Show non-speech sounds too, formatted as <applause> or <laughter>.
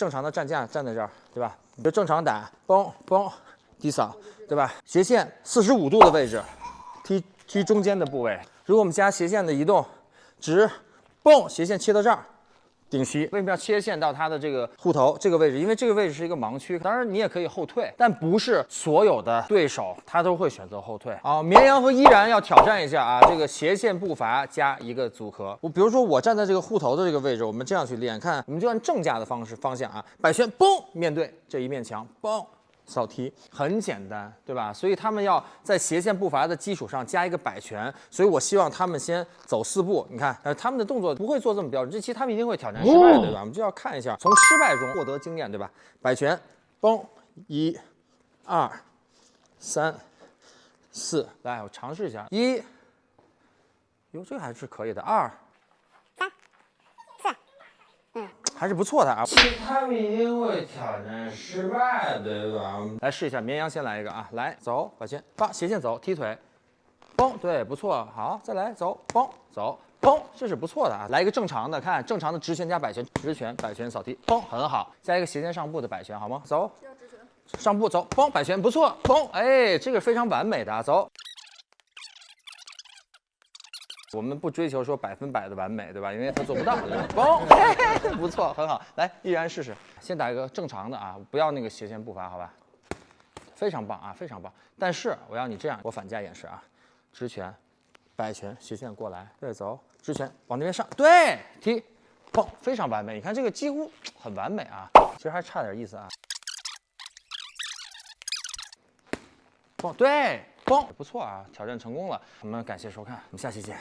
正常的站架站在这儿，对吧？你就正常打，嘣嘣，低扫，对吧？斜线四十五度的位置，踢踢中间的部位。如果我们加斜线的移动，直，嘣，斜线切到这儿。顶膝为什么要切线到它的这个护头这个位置？因为这个位置是一个盲区。当然你也可以后退，但不是所有的对手他都会选择后退。啊，绵羊和依然要挑战一下啊，这个斜线步伐加一个组合。我比如说我站在这个护头的这个位置，我们这样去练，看我们就按正架的方式方向啊，摆拳，嘣，面对这一面墙，嘣。扫踢很简单，对吧？所以他们要在斜线步伐的基础上加一个摆拳，所以我希望他们先走四步。你看，呃，他们的动作不会做这么标准，这期他们一定会挑战失败，对吧？我们就要看一下，从失败中获得经验，对吧？摆拳，嘣，一、二、三、四，来，我尝试一下，一，哟，这个还是可以的，二。还是不错的啊，其他们一定会挑战失败，对吧？来试一下，绵羊先来一个啊，来走，把线发斜线走，踢腿，嘣，对，不错，好，再来走，嘣，走，嘣，这是不错的啊，来一个正常的，看正常的直拳加摆拳，直拳摆拳扫踢，嘣，很好，加一个斜线上步的摆拳，好吗？走，上步走，嘣，摆拳不错，嘣，哎，这个非常完美的，走。我们不追求说百分百的完美，对吧？因为他做不到。<laughs> 嘣，<laughs> 不错，很好。来，依然试试。先打一个正常的啊，不要那个斜线步伐，好吧？非常棒啊，非常棒。但是我要你这样，我反架演示啊，直拳，摆拳，斜线过来，对，走，直拳往那边上，对，踢，嘣，非常完美。你看这个几乎 <tsk> 很完美啊，其实还差点意思啊。嘣，对，嘣，不错啊，挑战成功了。我们感谢收看，我们下期见。